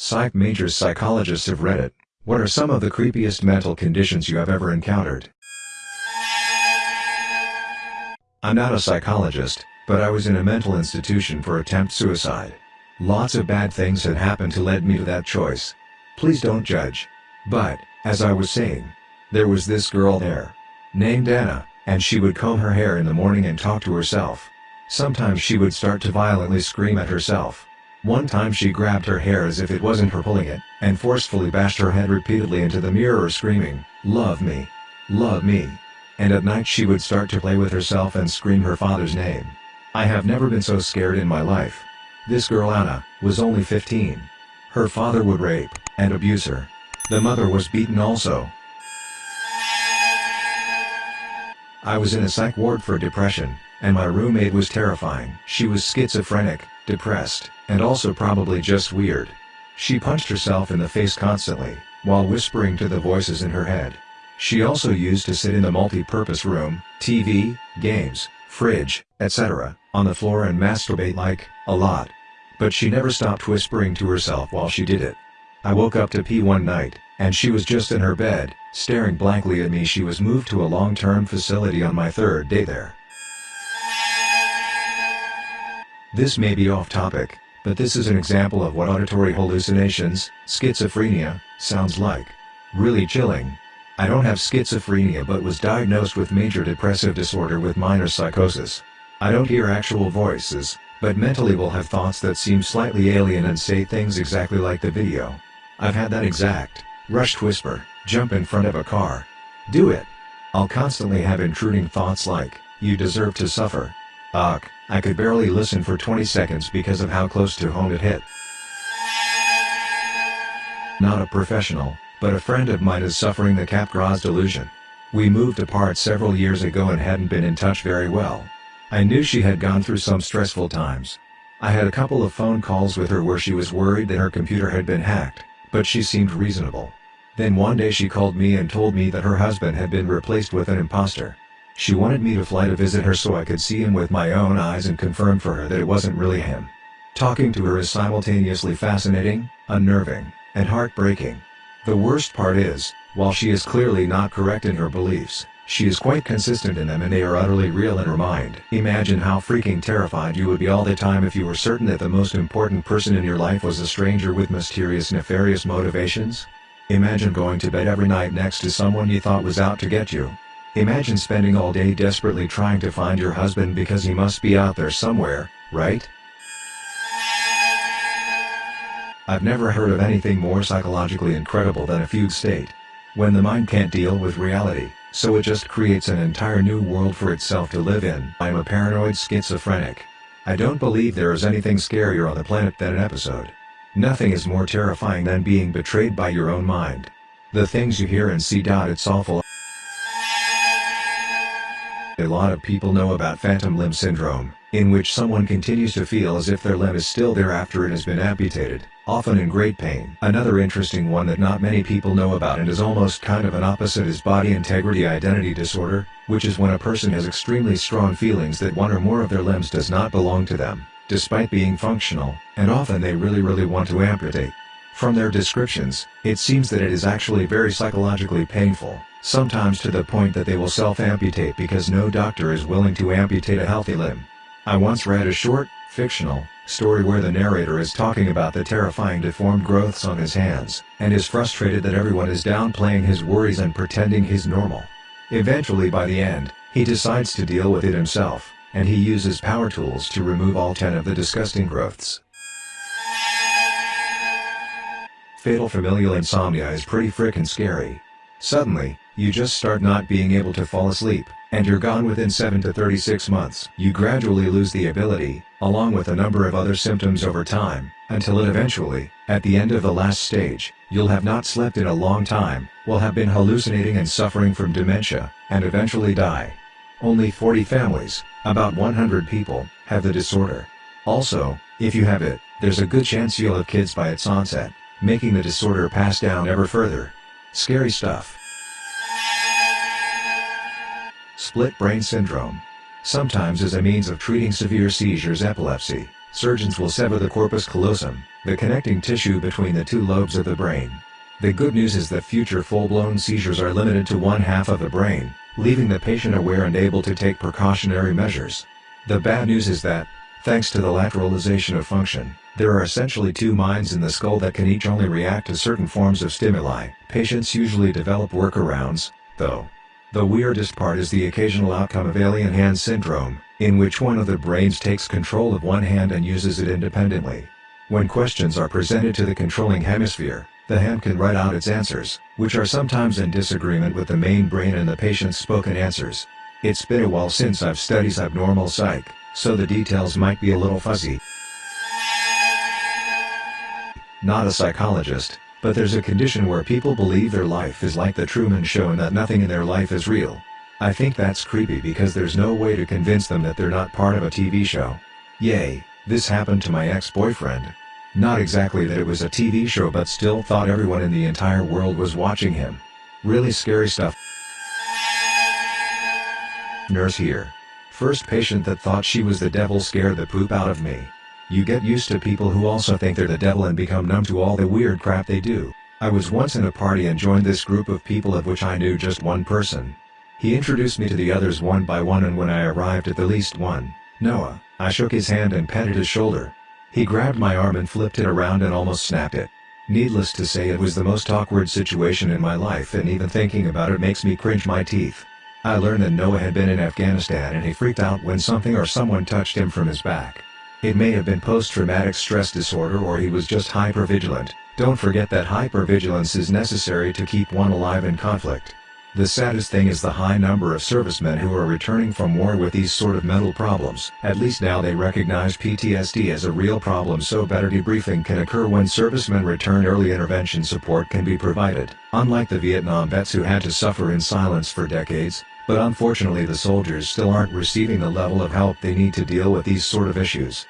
Psych majors psychologists have read it. What are some of the creepiest mental conditions you have ever encountered? I'm not a psychologist, but I was in a mental institution for attempt suicide. Lots of bad things had happened to lead me to that choice. Please don't judge. But, as I was saying, there was this girl there. Named Anna, and she would comb her hair in the morning and talk to herself. Sometimes she would start to violently scream at herself. One time she grabbed her hair as if it wasn't her pulling it, and forcefully bashed her head repeatedly into the mirror screaming, Love me. Love me. And at night she would start to play with herself and scream her father's name. I have never been so scared in my life. This girl Anna, was only 15. Her father would rape, and abuse her. The mother was beaten also. I was in a psych ward for depression, and my roommate was terrifying. She was schizophrenic, depressed, and also probably just weird. She punched herself in the face constantly, while whispering to the voices in her head. She also used to sit in the multi-purpose room, TV, games, fridge, etc., on the floor and masturbate like, a lot. But she never stopped whispering to herself while she did it. I woke up to pee one night, and she was just in her bed, staring blankly at me she was moved to a long-term facility on my third day there. This may be off topic, but this is an example of what auditory hallucinations, schizophrenia, sounds like. Really chilling. I don't have schizophrenia but was diagnosed with major depressive disorder with minor psychosis. I don't hear actual voices, but mentally will have thoughts that seem slightly alien and say things exactly like the video. I've had that exact, rushed whisper, jump in front of a car. Do it. I'll constantly have intruding thoughts like, you deserve to suffer. Ugh, I could barely listen for 20 seconds because of how close to home it hit. Not a professional, but a friend of mine is suffering the Capgras delusion. We moved apart several years ago and hadn't been in touch very well. I knew she had gone through some stressful times. I had a couple of phone calls with her where she was worried that her computer had been hacked, but she seemed reasonable. Then one day she called me and told me that her husband had been replaced with an imposter. She wanted me to fly to visit her so I could see him with my own eyes and confirm for her that it wasn't really him. Talking to her is simultaneously fascinating, unnerving, and heartbreaking. The worst part is, while she is clearly not correct in her beliefs, she is quite consistent in them and they are utterly real in her mind. Imagine how freaking terrified you would be all the time if you were certain that the most important person in your life was a stranger with mysterious nefarious motivations. Imagine going to bed every night next to someone you thought was out to get you. Imagine spending all day desperately trying to find your husband because he must be out there somewhere, right? I've never heard of anything more psychologically incredible than a fugue state. When the mind can't deal with reality, so it just creates an entire new world for itself to live in. I'm a paranoid schizophrenic. I don't believe there is anything scarier on the planet than an episode. Nothing is more terrifying than being betrayed by your own mind. The things you hear and see. It's awful. A lot of people know about phantom limb syndrome, in which someone continues to feel as if their limb is still there after it has been amputated, often in great pain. Another interesting one that not many people know about and is almost kind of an opposite is body integrity identity disorder, which is when a person has extremely strong feelings that one or more of their limbs does not belong to them, despite being functional, and often they really really want to amputate. From their descriptions, it seems that it is actually very psychologically painful sometimes to the point that they will self-amputate because no doctor is willing to amputate a healthy limb. I once read a short, fictional, story where the narrator is talking about the terrifying deformed growths on his hands, and is frustrated that everyone is downplaying his worries and pretending he's normal. Eventually by the end, he decides to deal with it himself, and he uses power tools to remove all 10 of the disgusting growths. Fatal familial insomnia is pretty frickin' scary. Suddenly, you just start not being able to fall asleep, and you're gone within 7 to 36 months. You gradually lose the ability, along with a number of other symptoms over time, until it eventually, at the end of the last stage, you'll have not slept in a long time, will have been hallucinating and suffering from dementia, and eventually die. Only 40 families, about 100 people, have the disorder. Also, if you have it, there's a good chance you'll have kids by its onset, making the disorder pass down ever further. Scary stuff. Split brain syndrome. Sometimes as a means of treating severe seizures epilepsy, Surgeons will sever the corpus callosum, the connecting tissue between the two lobes of the brain. The good news is that future full-blown seizures are limited to one half of the brain, leaving the patient aware and able to take precautionary measures. The bad news is that, thanks to the lateralization of function, there are essentially two minds in the skull that can each only react to certain forms of stimuli. Patients usually develop workarounds, though. The weirdest part is the occasional outcome of alien hand syndrome, in which one of the brains takes control of one hand and uses it independently. When questions are presented to the controlling hemisphere, the hand can write out its answers, which are sometimes in disagreement with the main brain and the patient's spoken answers. It's been a while since I've studied abnormal psych, so the details might be a little fuzzy. Not a psychologist, but there's a condition where people believe their life is like the Truman Show and that nothing in their life is real. I think that's creepy because there's no way to convince them that they're not part of a TV show. Yay, this happened to my ex-boyfriend. Not exactly that it was a TV show but still thought everyone in the entire world was watching him. Really scary stuff. Nurse here. First patient that thought she was the devil scared the poop out of me. You get used to people who also think they're the devil and become numb to all the weird crap they do. I was once in a party and joined this group of people of which I knew just one person. He introduced me to the others one by one and when I arrived at the least one, Noah, I shook his hand and patted his shoulder. He grabbed my arm and flipped it around and almost snapped it. Needless to say it was the most awkward situation in my life and even thinking about it makes me cringe my teeth. I learned that Noah had been in Afghanistan and he freaked out when something or someone touched him from his back. It may have been post-traumatic stress disorder or he was just hypervigilant. Don't forget that hypervigilance is necessary to keep one alive in conflict. The saddest thing is the high number of servicemen who are returning from war with these sort of mental problems. At least now they recognize PTSD as a real problem so better debriefing can occur when servicemen return early intervention support can be provided. Unlike the Vietnam vets who had to suffer in silence for decades, but unfortunately the soldiers still aren't receiving the level of help they need to deal with these sort of issues.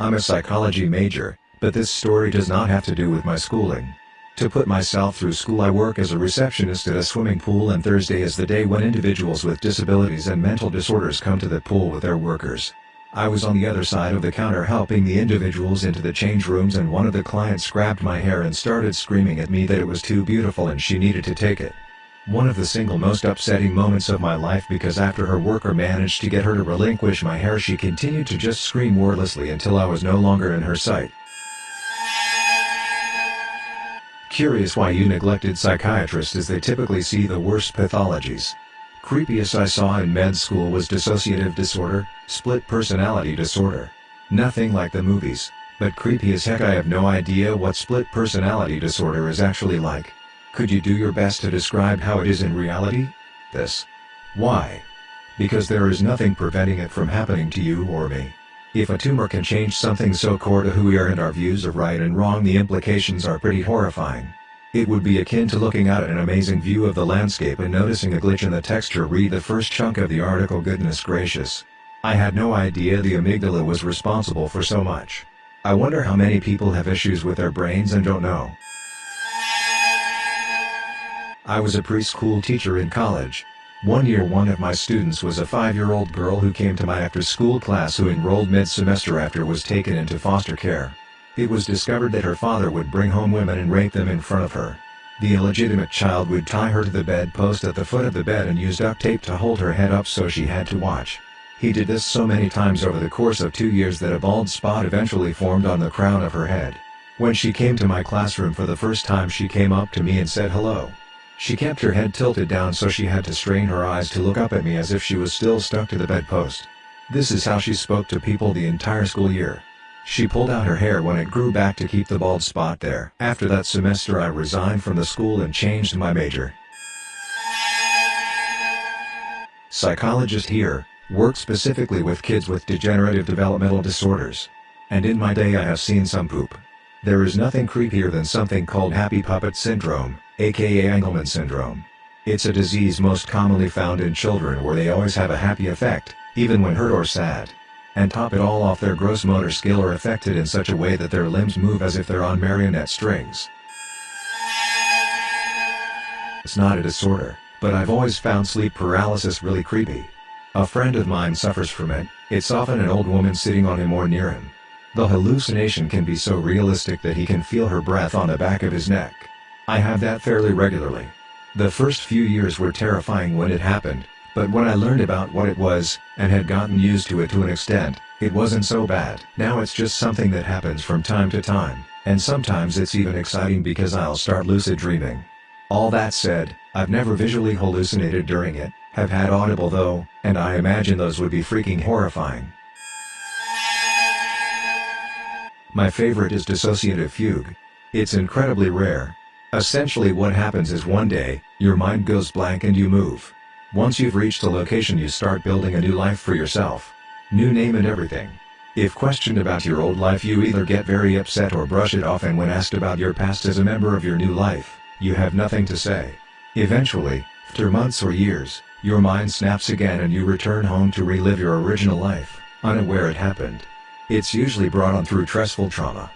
I'm a psychology major, but this story does not have to do with my schooling. To put myself through school I work as a receptionist at a swimming pool and Thursday is the day when individuals with disabilities and mental disorders come to the pool with their workers. I was on the other side of the counter helping the individuals into the change rooms and one of the clients grabbed my hair and started screaming at me that it was too beautiful and she needed to take it. One of the single most upsetting moments of my life because after her worker managed to get her to relinquish my hair she continued to just scream wordlessly until I was no longer in her sight. Curious why you neglected psychiatrists as they typically see the worst pathologies. Creepiest I saw in med school was dissociative disorder, split personality disorder. Nothing like the movies, but creepy as heck I have no idea what split personality disorder is actually like. Could you do your best to describe how it is in reality? This. Why? Because there is nothing preventing it from happening to you or me. If a tumor can change something so core to who we are and our views of right and wrong the implications are pretty horrifying. It would be akin to looking out at an amazing view of the landscape and noticing a glitch in the texture read the first chunk of the article goodness gracious. I had no idea the amygdala was responsible for so much. I wonder how many people have issues with their brains and don't know. I was a preschool teacher in college. One year one of my students was a five-year-old girl who came to my after-school class who enrolled mid-semester after was taken into foster care. It was discovered that her father would bring home women and rape them in front of her. The illegitimate child would tie her to the bedpost at the foot of the bed and use duct tape to hold her head up so she had to watch. He did this so many times over the course of two years that a bald spot eventually formed on the crown of her head. When she came to my classroom for the first time she came up to me and said hello. She kept her head tilted down so she had to strain her eyes to look up at me as if she was still stuck to the bedpost. This is how she spoke to people the entire school year. She pulled out her hair when it grew back to keep the bald spot there. After that semester I resigned from the school and changed my major. Psychologist here, work specifically with kids with degenerative developmental disorders. And in my day I have seen some poop. There is nothing creepier than something called happy puppet syndrome, aka Angelman syndrome. It's a disease most commonly found in children where they always have a happy effect, even when hurt or sad and top it all off their gross motor skill are affected in such a way that their limbs move as if they're on marionette strings. It's not a disorder, but I've always found sleep paralysis really creepy. A friend of mine suffers from it, It's often an old woman sitting on him or near him. The hallucination can be so realistic that he can feel her breath on the back of his neck. I have that fairly regularly. The first few years were terrifying when it happened, but when I learned about what it was, and had gotten used to it to an extent, it wasn't so bad. Now it's just something that happens from time to time, and sometimes it's even exciting because I'll start lucid dreaming. All that said, I've never visually hallucinated during it, have had audible though, and I imagine those would be freaking horrifying. My favorite is dissociative fugue. It's incredibly rare. Essentially what happens is one day, your mind goes blank and you move. Once you've reached a location you start building a new life for yourself. New name and everything. If questioned about your old life you either get very upset or brush it off and when asked about your past as a member of your new life, you have nothing to say. Eventually, after months or years, your mind snaps again and you return home to relive your original life, unaware it happened. It's usually brought on through stressful trauma.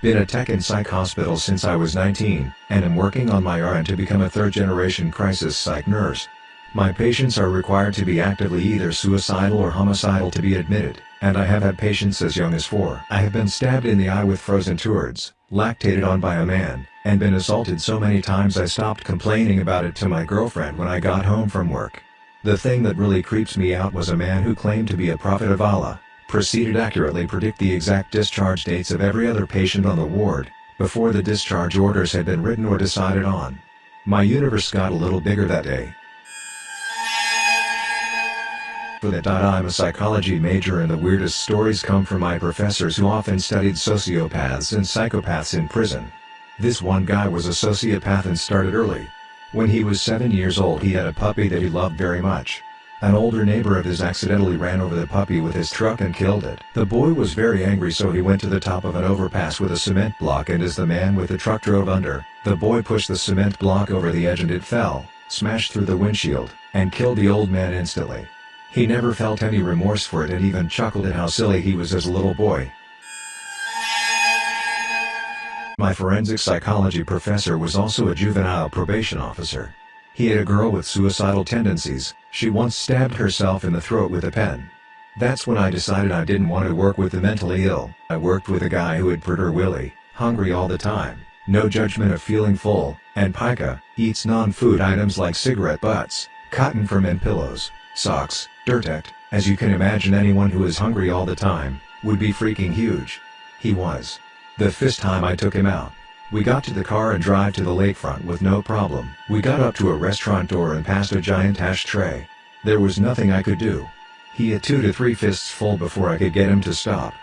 Been a tech and psych hospital since I was 19, and am working on my RN to become a third-generation crisis psych nurse. My patients are required to be actively either suicidal or homicidal to be admitted, and I have had patients as young as four. I have been stabbed in the eye with frozen towards, lactated on by a man, and been assaulted so many times I stopped complaining about it to my girlfriend when I got home from work. The thing that really creeps me out was a man who claimed to be a prophet of Allah, proceeded accurately predict the exact discharge dates of every other patient on the ward, before the discharge orders had been written or decided on. My universe got a little bigger that day. For that I'm a psychology major and the weirdest stories come from my professors who often studied sociopaths and psychopaths in prison. This one guy was a sociopath and started early, when he was 7 years old he had a puppy that he loved very much. An older neighbor of his accidentally ran over the puppy with his truck and killed it. The boy was very angry so he went to the top of an overpass with a cement block and as the man with the truck drove under, the boy pushed the cement block over the edge and it fell, smashed through the windshield, and killed the old man instantly. He never felt any remorse for it and even chuckled at how silly he was as a little boy. My forensic psychology professor was also a juvenile probation officer. He had a girl with suicidal tendencies, she once stabbed herself in the throat with a pen. That's when I decided I didn't want to work with the mentally ill. I worked with a guy who had Prader-Willi, hungry all the time, no judgment of feeling full, and pica, eats non-food items like cigarette butts, cotton from men pillows, socks, Dirtect, as you can imagine anyone who is hungry all the time, would be freaking huge. He was. The fifth time I took him out. We got to the car and drive to the lakefront with no problem. We got up to a restaurant door and passed a giant ashtray. There was nothing I could do. He had two to three fists full before I could get him to stop.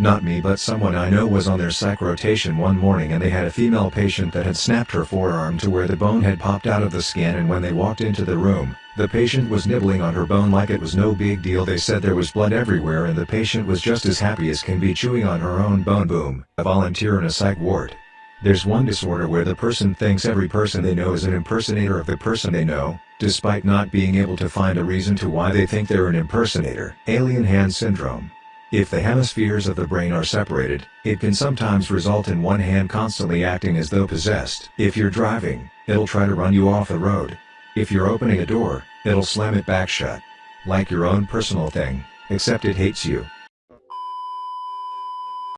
Not me but someone I know was on their psych rotation one morning and they had a female patient that had snapped her forearm to where the bone had popped out of the skin and when they walked into the room, the patient was nibbling on her bone like it was no big deal they said there was blood everywhere and the patient was just as happy as can be chewing on her own bone boom, a volunteer in a psych ward. There's one disorder where the person thinks every person they know is an impersonator of the person they know, despite not being able to find a reason to why they think they're an impersonator. Alien hand syndrome. If the hemispheres of the brain are separated, it can sometimes result in one hand constantly acting as though possessed. If you're driving, it'll try to run you off the road. If you're opening a door, it'll slam it back shut. Like your own personal thing, except it hates you.